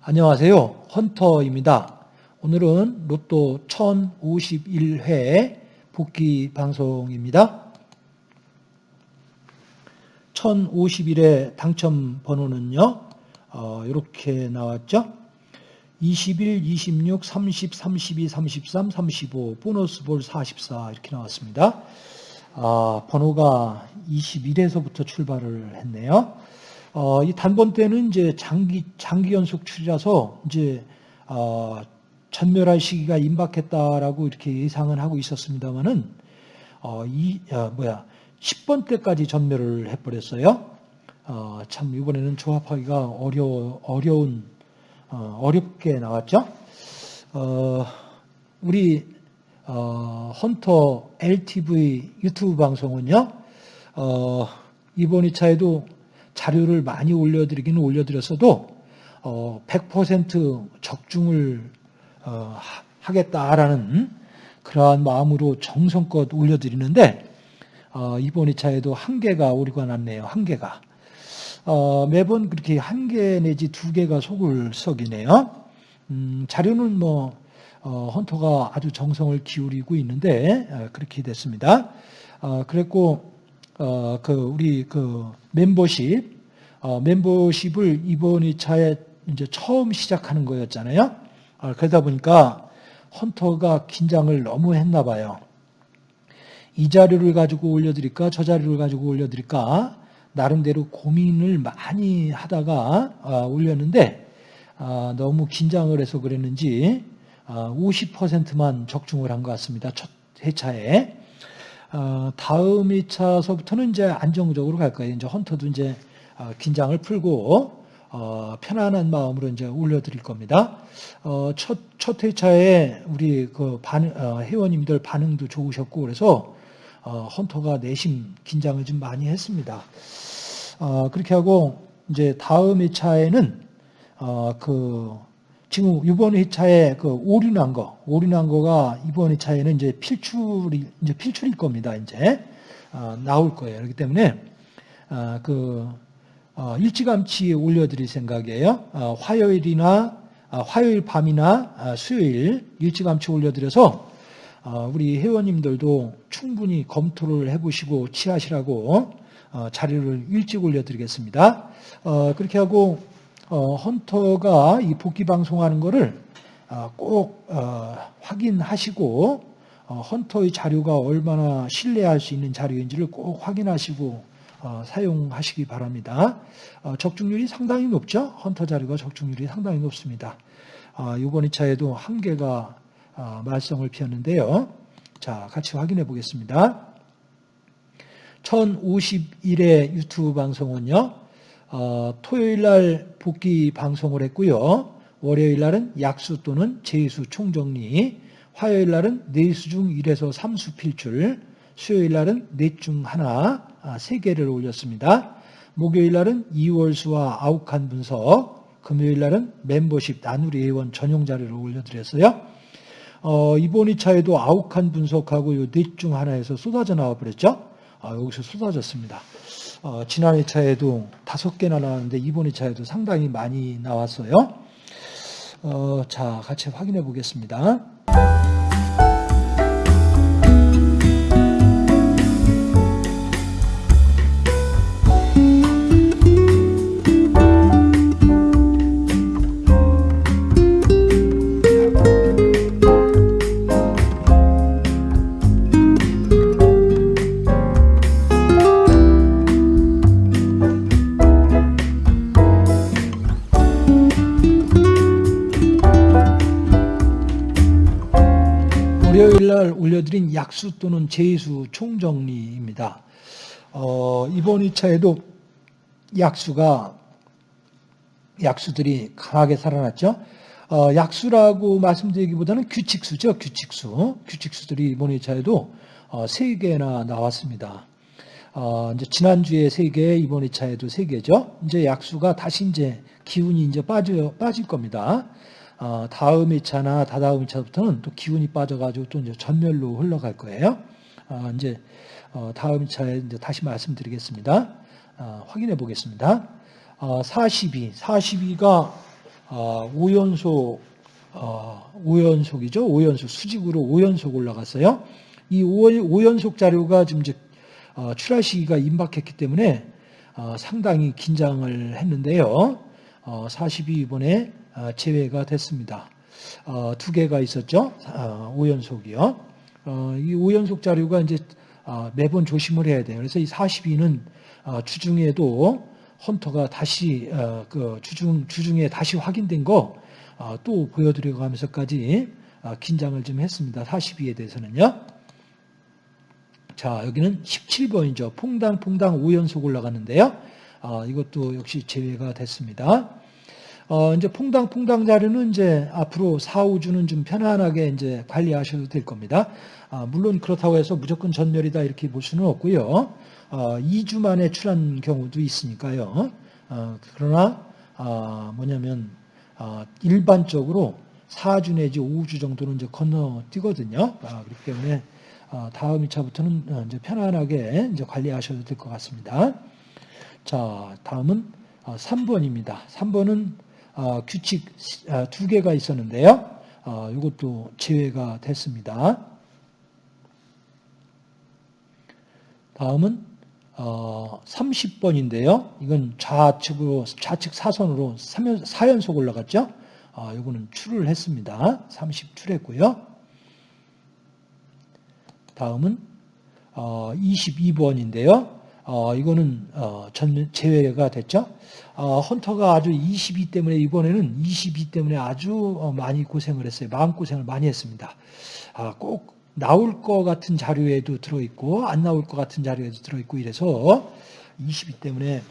안녕하세요. 헌터입니다. 오늘은 로또 1051회 복귀 방송입니다. 1051회 당첨 번호는요. 어, 이렇게 나왔죠. 21, 26, 30, 32, 33, 35, 보너스 볼 44 이렇게 나왔습니다. 아, 번호가 21에서부터 출발을 했네요. 어, 이 단번 때는 이제 장기, 장기 연속 출이라서 이제, 어, 전멸할 시기가 임박했다라고 이렇게 예상을 하고 있었습니다만은, 어, 이, 어, 뭐야, 10번 때까지 전멸을 해버렸어요. 어, 참, 이번에는 조합하기가 어려, 어려운, 어, 어렵게 나왔죠. 어, 우리, 어, 헌터 LTV 유튜브 방송은요, 어, 이번 2차에도 자료를 많이 올려드리기는 올려드렸어도 어, 100% 적중을 어, 하겠다라는 그러한 마음으로 정성껏 올려드리는데 어, 이번 2차에도 한개가 오류가 났네요. 한개가 어, 매번 그렇게 한 개 내지 두 개가 속을 썩이네요. 음, 자료는 뭐 어, 헌터가 아주 정성을 기울이고 있는데 어, 그렇게 됐습니다. 어, 그랬고 어, 그 우리 그 멤버십 어, 멤버십을 이번 2차에 이제 처음 시작하는 거였잖아요. 어, 그러다 보니까 헌터가 긴장을 너무 했나 봐요. 이 자료를 가지고 올려드릴까 저 자료를 가지고 올려드릴까 나름대로 고민을 많이 하다가 어, 올렸는데 어, 너무 긴장을 해서 그랬는지 50%만 어, 적중을 한 것 같습니다. 첫 회차에. 어, 다음 2차서부터는 이제 안정적으로 갈 거예요. 이제 헌터도 이제 어, 긴장을 풀고 어, 편안한 마음으로 이제 올려드릴 겁니다. 첫, 첫 회차에 우리 그 반, 회원님들 반응도 좋으셨고 그래서 헌터가 내심 긴장을 좀 많이 했습니다. 그렇게 하고 이제 다음 회차에는 그 지금 이번 회차에 그 오류 난 거, 오류 난 거가 이번 회차에는 이제 필출이, 이제 필출일 겁니다. 이제, 어, 나올 거예요. 그렇기 때문에, 어, 그, 어, 일찌감치 올려드릴 생각이에요. 어, 화요일이나, 어, 화요일 밤이나 어, 수요일 일찌감치 올려드려서, 우리 회원님들도 충분히 검토를 해보시고 취하시라고 자료를 일찍 올려드리겠습니다. 그렇게 하고, 어, 헌터가 이 복귀 방송하는 것을 어, 꼭 어, 확인하시고 어, 헌터의 자료가 얼마나 신뢰할 수 있는 자료인지를 꼭 확인하시고 어, 사용하시기 바랍니다. 어, 적중률이 상당히 높죠. 헌터 자료가 적중률이 상당히 높습니다. 이번 2차에도 한 개가 말썽을 피웠는데요. 자, 같이 확인해 보겠습니다. 1051회 유튜브 방송은요. 어, 토요일 날 복귀 방송을 했고요. 월요일 날은 약수 또는 제수 총정리, 화요일 날은 네수 중 1에서 3수 필출, 수요일 날은 넷 중 하나, 아, 3개를 올렸습니다. 목요일 날은 2월수와 아욱한 분석, 금요일 날은 멤버십 나누리 회원 전용 자료를 올려드렸어요. 어, 이번 2차에도 아욱한 분석하고 넷중 하나에서 쏟아져 나와 버렸죠. 아, 여기서 쏟아졌습니다. 어, 지난 2차에도 다섯 개나 나왔는데 이번 2차에도 상당히 많이 나왔어요. 어, 자, 같이 확인해 보겠습니다. 약수 또는 제수 총정리입니다. 어, 이번 2차에도 약수가 약수들이 강하게 살아났죠. 어, 약수라고 말씀드리기보다는 규칙수죠. 규칙수. 규칙수들이 이번 2차에도 어, 3개나 나왔습니다. 어, 이제 지난주에 3개, 이번 2차에도 3개죠. 이제 약수가 다시 이제 기운이 이제 빠져, 빠질 겁니다. 어, 다음 2차나 다다음 2차부터는 또 기운이 빠져가지고 또 이제 전멸로 흘러갈 거예요. 어, 이제 어, 다음 2차에 이제 다시 말씀드리겠습니다. 어, 확인해 보겠습니다. 어, 42, 42가 어, 5연속 어, 5연속이죠. 5연속 수직으로 5연속 올라갔어요. 이 5, 연속 자료가 지금 이제 어, 출하 시기가 임박했기 때문에 어, 상당히 긴장을 했는데요. 어, 42 이번에 어, 제외가 됐습니다. 어, 두 개가 있었죠. 어, 5연속이요. 어, 이 5연속 자료가 이제 어, 매번 조심을 해야 돼요. 그래서 이 42는 어, 주중에도 헌터가 다시 어, 그 주중 주중에 다시 확인된 거 어, 또 보여드리고 하면서까지 어, 긴장을 좀 했습니다. 42에 대해서는요. 자 여기는 17번이죠. 퐁당 퐁당 5연속 올라가는데요. 어, 이것도 역시 제외가 됐습니다. 어, 이제 퐁당 퐁당 자료는 이제 앞으로 4, 5주는 좀 편안하게 이제 관리하셔도 될 겁니다. 아, 물론 그렇다고 해서 무조건 전멸이다 이렇게 볼 수는 없고요. 어, 2주 만에 출한 경우도 있으니까요. 어, 그러나 어, 뭐냐면 어, 일반적으로 4주 내지 5주 정도는 이제 건너뛰거든요. 아, 그렇기 때문에 어, 다음 2차부터는 어, 이제 편안하게 이제 관리하셔도 될 것 같습니다. 자, 다음은 3번입니다. 3번은 규칙 두 개가 있었는데요. 이것도 제외가 됐습니다. 다음은 30번인데요. 이건 좌측으로 좌측 사선으로 4연속 올라갔죠. 이거는 출을 했습니다. 30 출했고요. 다음은 22번인데요. 어, 이거는 어, 전 제외가 됐죠. 어, 헌터가 아주 22 때문에 이번에는 22 때문에 아주 어, 많이 고생을 했어요. 마음 고생을 많이 했습니다. 아, 꼭 나올 것 같은 자료에도 들어있고 안 나올 것 같은 자료에도 들어있고 이래서 22 때문에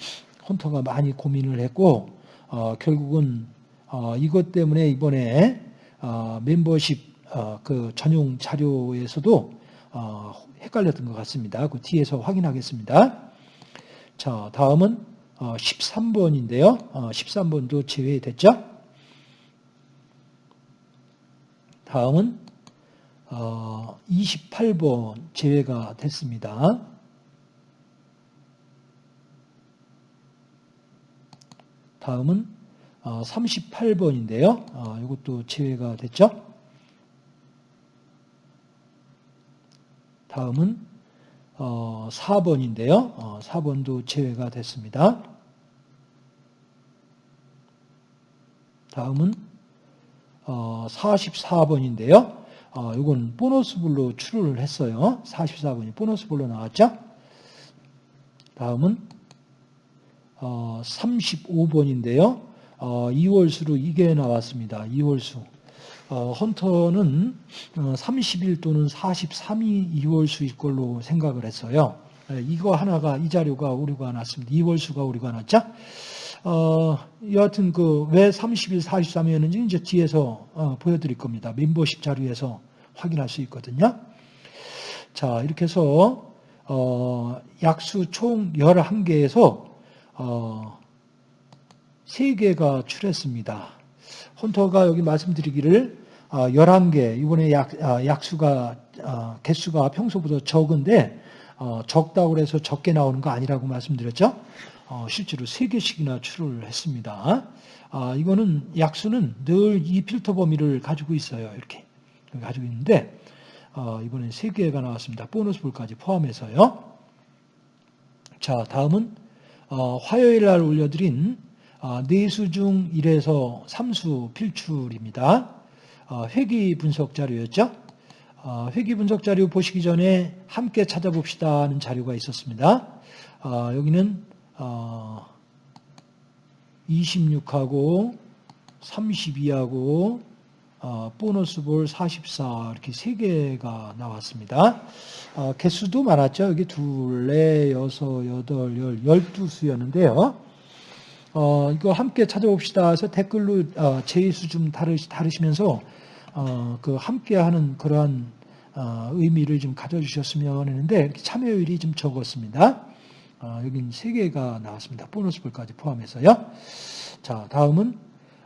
헌터가 많이 고민을 했고 어, 결국은 어, 이것 때문에 이번에 어, 멤버십 어, 그 전용 자료에서도 어, 헷갈렸던 것 같습니다. 그 뒤에서 확인하겠습니다. 자, 다음은 13번인데요. 어, 13번도 어, 제외됐죠? 다음은 28번 제외가 됐습니다. 다음은 38번인데요. 이것도 제외가 됐죠? 다음은 어, 4번인데요. 어, 4번도 제외가 됐습니다. 다음은 어, 44번인데요. 어, 이건 보너스불로 출을 했어요. 44번이 보너스불로 나왔죠. 다음은 어, 35번인데요. 어, 2월수로 이게 나왔습니다. 2월수. 어, 헌터는 30일 어, 또는 43일 2월수일 걸로 생각을 했어요. 예, 이거 하나가 이 자료가 오류가 났습니다. 2월수가 오류가 났죠. 어, 여하튼 그 왜 30일 43일이었는지 이제 뒤에서 어, 보여드릴 겁니다. 멤버십 자료에서 확인할 수 있거든요. 자 이렇게 해서 어, 약수 총 11개에서 어, 3개가 출했습니다. 헌터가 여기 말씀드리기를 11개, 어, 이번에 약, 아, 약수가, 어, 개수가 평소보다 적은데, 어, 적다고 해서 적게 나오는 거 아니라고 말씀드렸죠? 실제로 3개씩이나 출을 했습니다. 아, 이거는 약수는 늘 이 필터 범위를 가지고 있어요. 이렇게. 가지고 있는데, 이번엔 3개가 나왔습니다. 보너스 볼까지 포함해서요. 자, 다음은 화요일 날 올려드린 내수 중 1에서 3수 필출입니다. 어, 회귀 분석 자료였죠. 어, 회귀 분석 자료 보시기 전에 함께 찾아봅시다 하는 자료가 있었습니다. 어, 여기는 26하고 32하고 보너스 볼 44 이렇게 세 개가 나왔습니다. 개수도 많았죠. 여기 둘, 넷, 여섯, 여덟, 열, 열두 수였는데요. 어, 이거 함께 찾아봅시다 해서 댓글로 어, 제의수 좀 다르시, 다르시면서 어, 그 함께하는 그러한 어, 의미를 좀 가져주셨으면 했는데 참여율이 좀 적었습니다. 어, 여긴 세 개가 나왔습니다. 보너스 볼까지 포함해서요. 자, 다음은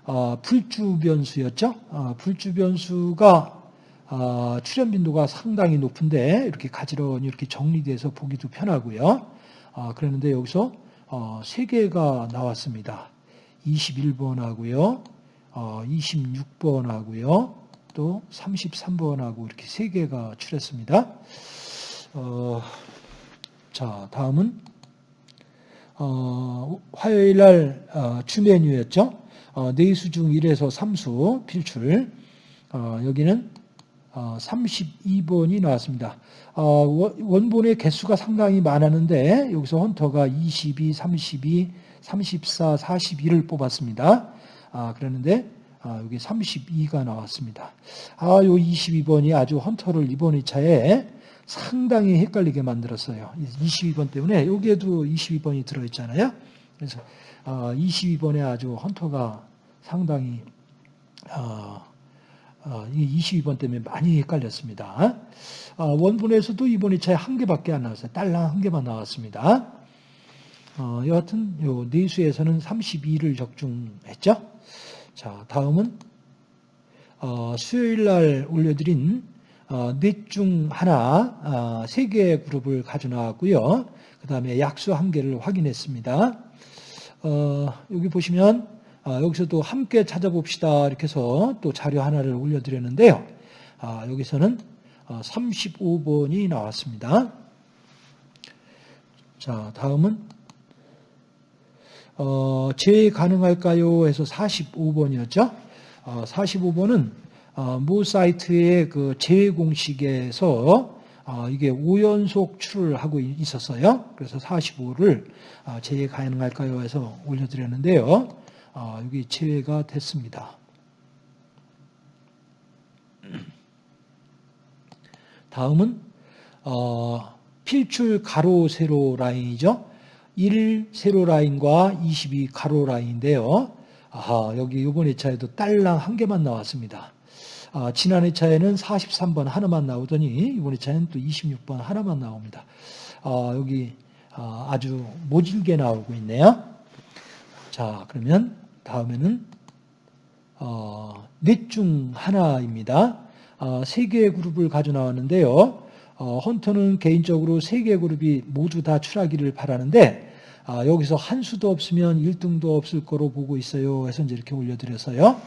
어, 불주 변수였죠. 어, 불주 변수가 어, 출현 빈도가 상당히 높은데 이렇게 가지런히 이렇게 정리돼서 보기도 편하고요. 어, 그랬는데 여기서 어, 3개가 나왔습니다. 21번하고요. 어, 26번하고요. 또 33번하고 이렇게 3개가 출했습니다. 어, 자, 다음은 어, 화요일 날 어, 주메뉴였죠. 어, 네수 중 1에서 3수 필출. 어, 여기는 어, 32번이 나왔습니다. 어, 원본의 개수가 상당히 많았는데 여기서 헌터가 22, 32, 34, 41을 뽑았습니다. 아, 그랬는데 아, 여기 32가 나왔습니다. 아, 요 22번이 아주 헌터를 이번 2차에 상당히 헷갈리게 만들었어요. 22번 때문에 여기에도 22번이 들어있잖아요. 그래서 22번에 아, 아주 헌터가 상당히 어, 어, 이 22번 때문에 많이 헷갈렸습니다. 어, 원본에서도 이번 2차에 한 개밖에 안 나왔어요. 딸랑 한 개만 나왔습니다. 어, 여하튼 요 내수에서는 32를 적중했죠. 자, 다음은 어, 수요일 날 올려드린 어, 넷중 하나 어, 세 개의 그룹을 가져 나왔고요. 그 다음에 약수 한 개를 확인했습니다. 어, 여기 보시면 아, 여기서도 함께 찾아봅시다 이렇게 해서 또 자료 하나를 올려드렸는데요. 아, 여기서는 35번이 어, 나왔습니다. 자, 다음은 어, 재 가능할까요? 해서 45번이었죠. 어, 45번은 어, 모 사이트의 그 제외 공식에서 어, 이게 5연속 출을 하고 있었어요. 그래서 45를 어, 제외 가능할까요? 해서 올려드렸는데요. 아, 여기 제외가 됐습니다. 다음은 어, 필출 가로 세로 라인이죠. 1 세로 라인과 22 가로 라인인데요. 아, 여기 이번 회차에도 딸랑 한 개만 나왔습니다. 아, 지난 회차에는 43번 하나만 나오더니 이번 회차에는 또 26번 하나만 나옵니다. 아, 여기 아, 아주 모질게 나오고 있네요. 자, 그러면 다음에는 어, 넷중 하나입니다. 어, 세 개의 그룹을 가져 나왔는데요. 어, 헌터는 개인적으로 세 개의 그룹이 모두 다 출하기를 바라는데 아, 여기서 한 수도 없으면 1등도 없을 거로 보고 있어요. 해서 이제 이렇게 올려드렸어요.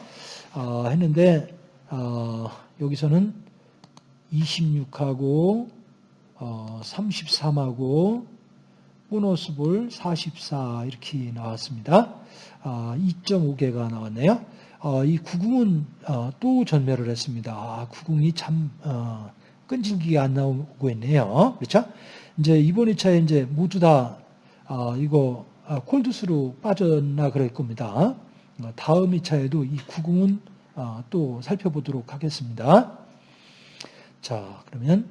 어, 했는데 어, 여기서는 26하고 33하고 보너스 볼 44 이렇게 나왔습니다. 2.5개가 아, 나왔네요. 어, 이 구궁은 어, 또 전멸을 했습니다. 아, 구궁이 참 어, 끈질기게 안 나오고 있네요. 그렇죠? 이제 이번 2차에 이제 모두 다 이거 콜드스로 빠졌나 그럴 겁니다. 다음 2차에도 이 구궁은 또 살펴보도록 하겠습니다. 자, 그러면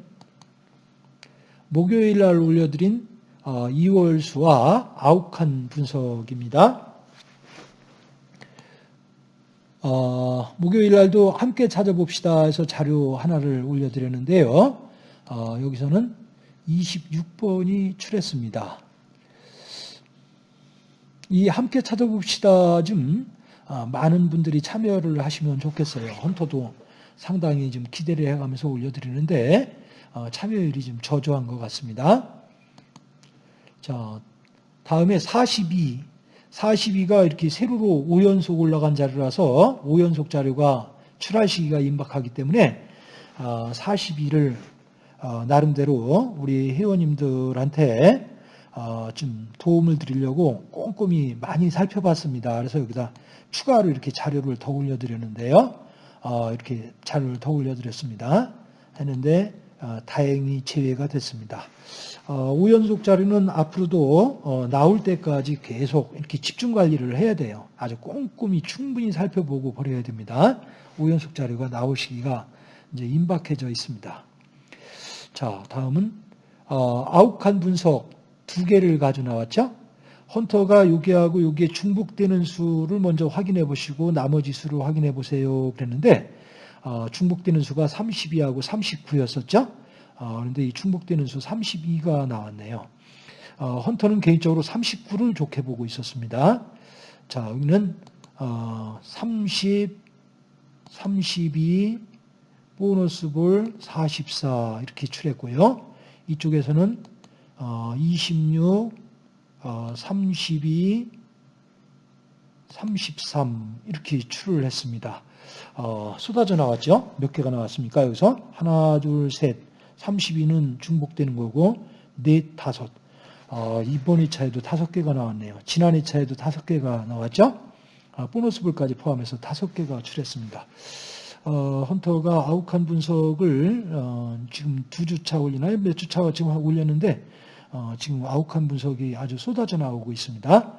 목요일 날 올려드린 2월 수와 아욱한 분석입니다. 어, 목요일 날도 함께 찾아봅시다 해서 자료 하나를 올려드렸는데요. 어, 여기서는 26번이 출했습니다. 이 함께 찾아봅시다 좀 어, 많은 분들이 참여를 하시면 좋겠어요. 헌터도 상당히 좀 기대를 해가면서 올려드리는데 어, 참여율이 좀 저조한 것 같습니다. 자, 다음에 42 42가 이렇게 세로로 5연속 올라간 자료라서 5연속 자료가 출할 시기가 임박하기 때문에 42를 어, 어, 나름대로 우리 회원님들한테 어, 좀 도움을 드리려고 꼼꼼히 많이 살펴봤습니다. 그래서 여기다 추가로 이렇게 자료를 더 올려드렸는데요. 이렇게 자료를 더 올려드렸습니다. 했는데 다행히 제외가 됐습니다. 어, 우연속 자료는 앞으로도 어, 나올 때까지 계속 이렇게 집중 관리를 해야 돼요. 아주 꼼꼼히 충분히 살펴보고 버려야 됩니다. 우연속 자료가 나올 시기가 이제 임박해져 있습니다. 자, 다음은 어, 아욱한 분석 두 개를 가져 나왔죠. 헌터가 여기하고 여기에 중복되는 수를 먼저 확인해 보시고 나머지 수를 확인해 보세요 그랬는데 중복되는 수가 32하고 39였었죠. 어, 그런데 이 충복되는 수 32가 나왔네요. 어, 헌터는 개인적으로 39를 좋게 보고 있었습니다. 자, 여기는 어, 30, 32, 보너스 볼 44 이렇게 출했고요. 이쪽에서는 어, 26, 어, 32, 33 이렇게 출을 했습니다. 어, 쏟아져 나왔죠? 몇 개가 나왔습니까? 여기서 하나, 둘, 셋, 32는 중복되는 거고 넷, 다섯. 어, 이번 2차에도 다섯 개가 나왔네요. 지난 2차에도 다섯 개가 나왔죠? 아, 보너스 볼까지 포함해서 다섯 개가 출했습니다. 어, 헌터가 아욱한 분석을 어, 지금 두 주차 올리나요? 몇 주차 지금 올렸는데 어, 지금 아욱한 분석이 아주 쏟아져 나오고 있습니다.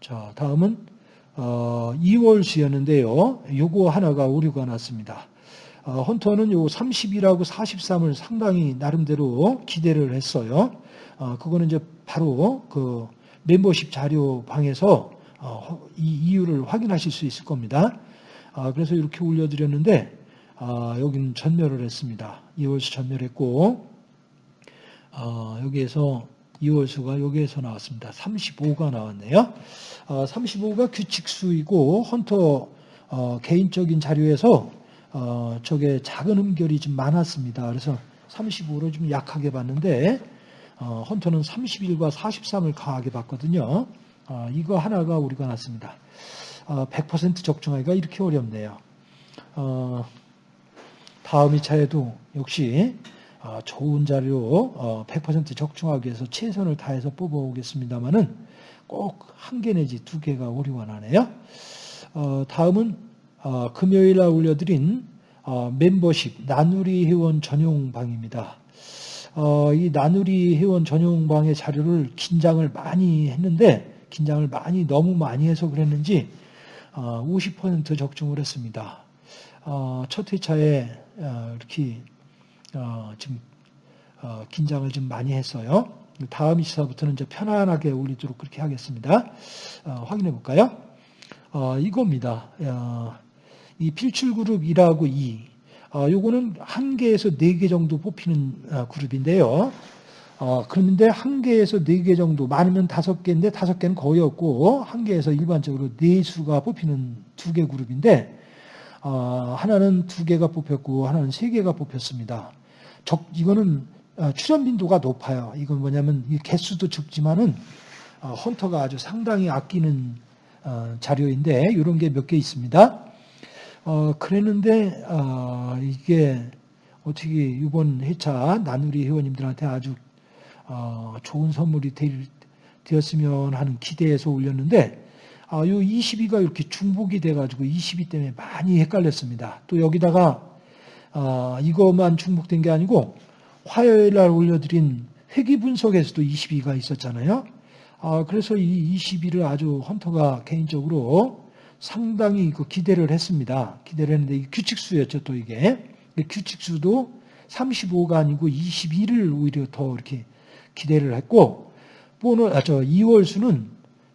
자, 다음은 어, 2월 수였는데요. 요거 하나가 오류가 났습니다. 어, 헌터는 요 30이라고 43을 상당히 나름대로 기대를 했어요. 어, 그거는 이제 바로 그 멤버십 자료 방에서 어, 이 이유를 확인하실 수 있을 겁니다. 아, 그래서 이렇게 올려드렸는데 아, 여기는 전멸을 했습니다. 2월수 전멸했고 어, 여기에서 2월수가 여기에서 나왔습니다. 35가 나왔네요. 35가 규칙수이고 헌터 개인적인 자료에서 저게 작은 음결이 좀 많았습니다. 그래서 35로 좀 약하게 봤는데 헌터는 31과 43을 강하게 봤거든요. 이거 하나가 우리가 났습니다. 100% 적중하기가 이렇게 어렵네요. 다음 2차에도 역시 좋은 자료 100% 적중하기 위해서 최선을 다해서 뽑아오겠습니다만은 꼭 한 개 내지 두 개가 오류가 나네요. 다음은 금요일 날 올려드린 멤버십 나누리 회원 전용 방입니다. 이 나누리 회원 전용 방의 자료를 긴장을 많이 했는데 긴장을 많이 너무 많이 해서 그랬는지 50% 적중을 했습니다. 첫 회차에 이렇게 지금 긴장을 좀 많이 했어요. 다음 시사부터는 이제 편안하게 올리도록 그렇게 하겠습니다. 확인해 볼까요? 이겁니다. 이 필출 그룹 1하고 2. 요거는 한 개에서 네 개 정도 뽑히는 그룹인데요. 어, 그런데 한 개에서 네 개 정도, 많으면 다섯 개인데 다섯 개는 거의 없고, 한 개에서 일반적으로 네 수가 뽑히는 두 개 그룹인데, 어, 하나는 두 개가 뽑혔고, 하나는 세 개가 뽑혔습니다. 적, 이거는 어, 출연 빈도가 높아요. 이건 뭐냐면, 개수도 적지만은, 어, 헌터가 아주 상당히 아끼는 어, 자료인데, 이런 게 몇 개 있습니다. 어, 그랬는데, 어, 이게 어떻게 이번 회차 나누리 회원님들한테 아주 어, 좋은 선물이 되 었으면 하는 기대에서 올렸는데 아, 요 22가 이렇게 중복이 돼가지고 22 때문에 많이 헷갈렸습니다. 또 여기다가 어, 이것만 중복된 게 아니고 화요일 날 올려드린 회기 분석에서도 22가 있었잖아요. 아, 그래서 이 22를 아주 헌터가 개인적으로 상당히 그 기대를 했습니다. 기대를 했는데 규칙수였죠, 또 이게. 규칙수도 35가 아니고 21을 오히려 더 이렇게 기대를 했고 보너 아, 저 2월 수는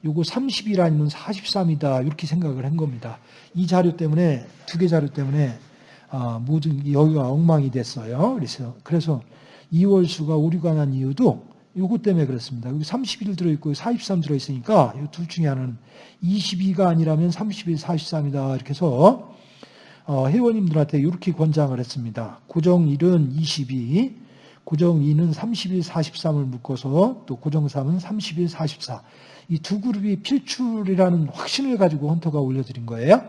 요거 30일 아니면 43이다 이렇게 생각을 한 겁니다. 이 자료 때문에 두 개 자료 때문에 아, 모든 여기가 엉망이 됐어요. 그래서 그래서 2월 수가 오류가 난 이유도 요거 때문에 그렇습니다. 여기 31 들어있고 43 들어있으니까 이 둘 중에 하나는 22가 아니라면 31, 43이다 이렇게 해서 어, 회원님들한테 이렇게 권장을 했습니다. 고정일은 22, 고정 2는 31, 43을 묶어서 또 고정 3은 31, 44. 이 두 그룹이 필출이라는 확신을 가지고 헌터가 올려드린 거예요.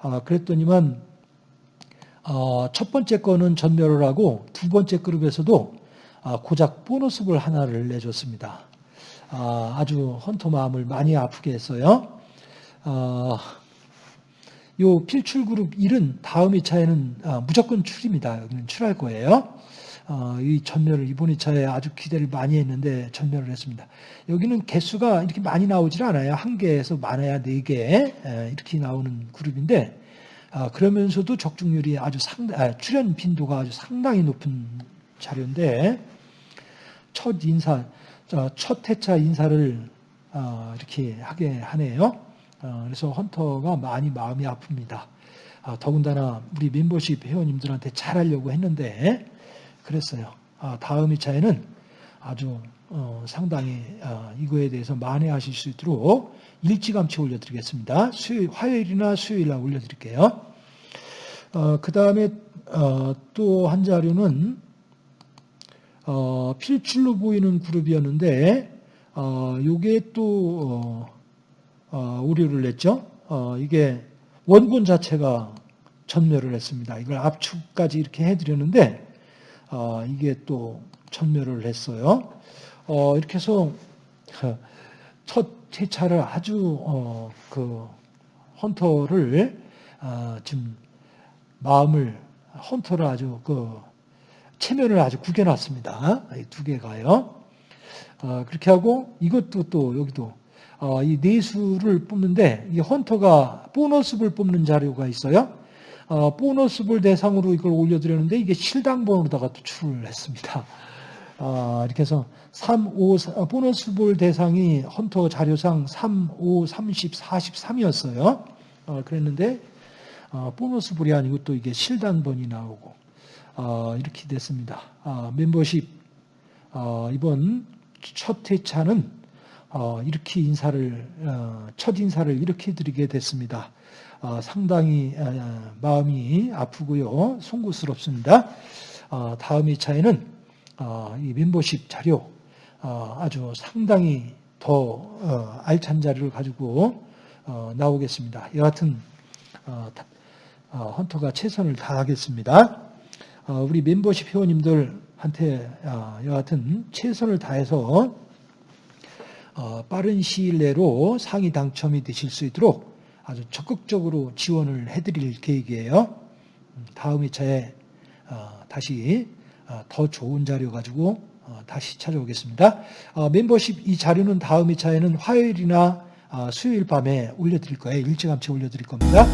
아, 그랬더니만 어, 첫 번째 거는 전멸을 하고 두 번째 그룹에서도 아, 고작 보너스볼 하나를 내줬습니다. 아, 주 헌터 마음을 많이 아프게 했어요. 아, 요 필출 그룹 1은 다음 2차에는 아, 무조건 출입니다. 여기는 출할 거예요. 어, 이 전멸을 이번 2차에 아주 기대를 많이 했는데 전멸을 했습니다. 여기는 개수가 이렇게 많이 나오질 않아요. 한 개에서 많아야 네 개 이렇게 나오는 그룹인데 아, 그러면서도 적중률이 아주 상당, 아, 출연 빈도가 아주 상당히 높은 자료인데 첫 인사, 첫 회차 인사를 어, 이렇게 하게 하네요. 어, 그래서 헌터가 많이 마음이 아픕니다. 더군다나 우리 멤버십 회원님들한테 잘하려고 했는데 그랬어요. 아, 다음 2차에는 아주 어, 상당히 어, 이거에 대해서 만회하실 수 있도록 일찌감치 올려드리겠습니다. 수요일, 화요일이나 수요일 날 올려드릴게요. 어, 그 다음에 어, 또한 자료는 어, 필출로 보이는 그룹이었는데 또 어, 어, 오류를 냈죠. 어, 이게 원본 자체가 전멸을 했습니다. 이걸 압축까지 이렇게 해드렸는데 어, 이게 또 전멸을 했어요. 어, 이렇게 해서 첫 회차를 아주 어, 그 헌터를 어, 지금 마음을 헌터를 아주 그 체면을 아주 구겨놨습니다. 이두 개가요. 어, 그렇게 하고 이것도 또 여기도 어, 이 내수를 뽑는데 이 헌터가 보너스볼 뽑는 자료가 있어요. 어, 보너스볼 대상으로 이걸 올려드렸는데 이게 실당번호로다가 투출을 했습니다. 아, 이렇게 해서 3, 5, 보너스 볼 대상이 헌터 자료상 3, 5, 30, 43이었어요. 어, 그랬는데 어, 보너스 볼이 아니고 또 이게 실당번이 나오고 어, 이렇게 됐습니다. 아, 멤버십 어, 이번 첫 회차는 어, 이렇게 인사를 어, 첫 인사를 이렇게 드리게 됐습니다. 어, 상당히 어, 마음이 아프고요, 송구스럽습니다. 어, 다음 회차에는 어, 이 멤버십 자료 어, 아주 상당히 더 어, 알찬 자료를 가지고 어, 나오겠습니다. 여하튼 어, 다- 어, 헌터가 최선을 다하겠습니다. 어, 우리 멤버십 회원님들한테 어, 여하튼 최선을 다해서 어, 빠른 시일 내로 상위 당첨이 되실 수 있도록 아주 적극적으로 지원을 해드릴 계획이에요. 음, 다음 회차에 어, 다시 어, 더 좋은 자료 가지고 어, 다시 찾아오겠습니다. 어, 멤버십 이 자료는 다음 회차에는 화요일이나 어, 수요일 밤에 올려드릴 거예요. 일찌감치 올려드릴 겁니다.